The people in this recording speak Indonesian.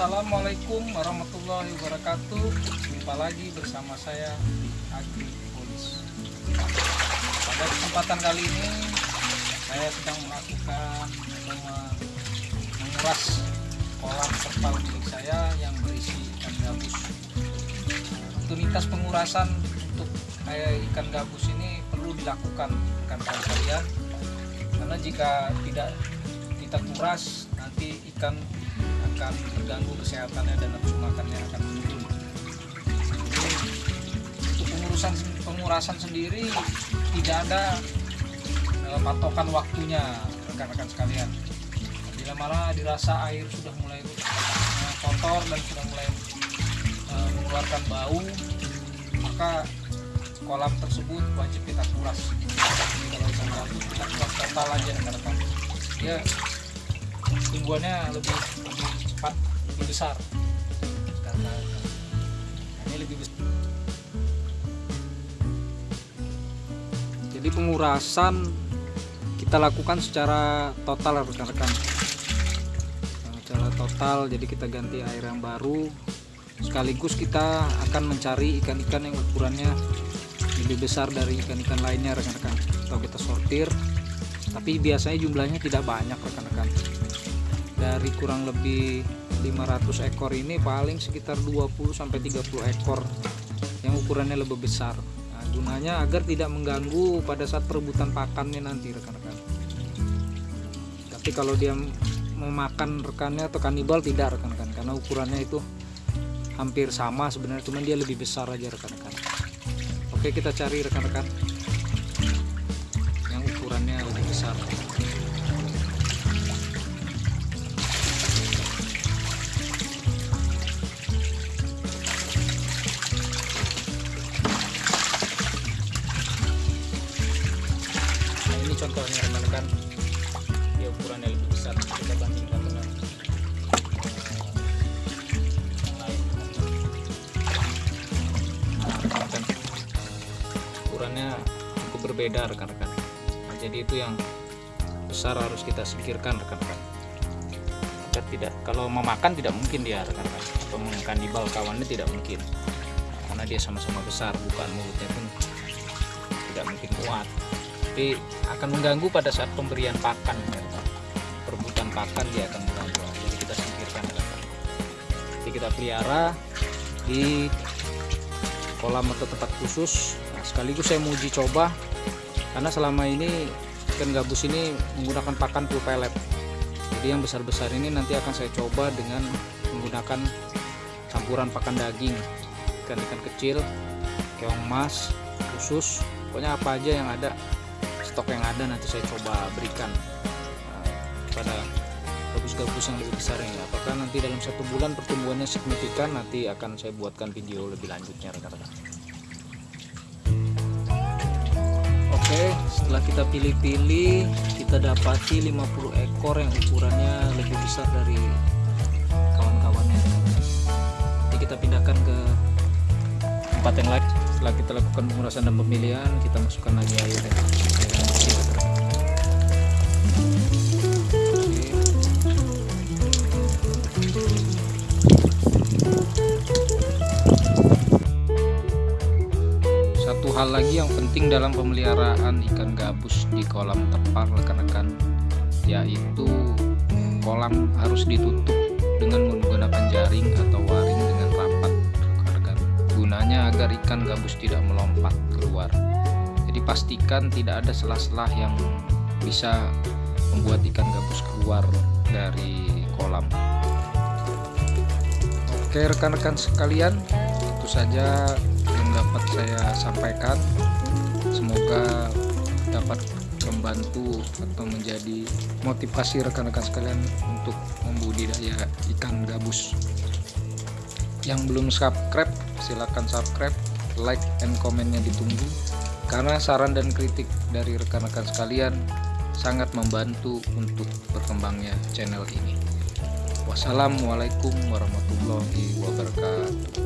Assalamualaikum warahmatullahi wabarakatuh. Jumpa lagi bersama saya Agri Polis. Pada kesempatan kali ini Saya sedang melakukan menguras kolam terpal milik saya yang berisi ikan gabus. Rutinitas pengurasan untuk ikan gabus ini perlu dilakukan rekan-rekan karena jika tidak kita kuras nanti ikan akan terganggu kesehatannya dan nafsu makannya akan menurun. Untuk pengurusan pengurasan sendiri tidak ada eh, patokan waktunya rekan-rekan sekalian. Bila mana dirasa air sudah mulai eh, kotor dan sudah mulai eh, mengeluarkan bau, maka kolam tersebut wajib kita kuras. Kalau kita kuras total aja rekan-rekan. Ya tumbuhannya lebih lebih cepat lebih besar. Karena ini lebih besar jadi pengurasan kita lakukan secara total rekan-rekan. Secara total jadi kita ganti air yang baru. Sekaligus kita akan mencari ikan-ikan yang ukurannya lebih besar dari ikan-ikan lainnya rekan-rekan. Atau kita sortir. Tapi biasanya jumlahnya tidak banyak rekan-rekan dari kurang lebih 500 ekor ini paling sekitar 20 sampai 30 ekor yang ukurannya lebih besar. Nah, gunanya agar tidak mengganggu pada saat perebutan pakannya nanti rekan-rekan. Tapi kalau dia memakan rekannya atau kanibal tidak rekan-rekan karena ukurannya itu hampir sama sebenarnya cuman dia lebih besar aja rekan-rekan. Oke, kita cari rekan-rekan yang ukurannya lebih besar. Contohnya rekan-rekan dia ukurannya lebih besar kita bandingkan dengan eh, yang lain. Nah, rekan-rekan ukurannya cukup berbeda rekan-rekan. Nah, jadi itu yang besar harus kita singkirkan rekan-rekan. Agar tidak kalau memakan tidak mungkin dia rekan-rekan. Atau mengkanibal kawannya tidak mungkin. Karena dia sama-sama besar bukan mulutnya pun tidak mungkin kuat tapi akan mengganggu pada saat pemberian pakan. Perebutan pakan dia akan mengganggu. Jadi kita singkirkan jadi kita pelihara di kolam atau tempat khusus. Nah, sekaligus saya mau uji coba karena selama ini ikan gabus ini menggunakan pakan full pellet. Jadi yang besar-besar ini nanti akan saya coba dengan menggunakan campuran pakan daging. Ikan-ikan kecil keong mas khusus pokoknya apa aja yang ada stok yang ada nanti saya coba berikan nah, pada gabus-gabus yang lebih besar ini. Apakah nanti dalam satu bulan pertumbuhannya signifikan nanti akan saya buatkan video lebih lanjutnya rekan-rekan. Oke setelah kita pilih-pilih kita dapati 50 ekor yang ukurannya lebih besar dari kawan-kawannya. Nanti kita pindahkan ke tempat yang lain. Setelah kita lakukan pengurasan dan pemilihan kita masukkan lagi air ya. Satu hal lagi yang penting dalam pemeliharaan ikan gabus di kolam terpal rekan-rekan yaitu kolam harus ditutup dengan menggunakan jaring atau waring dengan rapat. Rekan-rekan gunanya agar ikan gabus tidak melompat keluar jadi pastikan tidak ada selah-selah yang bisa membuat ikan gabus keluar dari kolam. Oke rekan-rekan sekalian itu saja yang dapat saya sampaikan. Semoga dapat membantu atau menjadi motivasi rekan-rekan sekalian untuk membudidaya ikan gabus. Yang belum subscribe silahkan subscribe like and komennya ditunggu karena saran dan kritik dari rekan-rekan sekalian sangat membantu untuk berkembangnya channel ini. Wassalamualaikum warahmatullahi wabarakatuh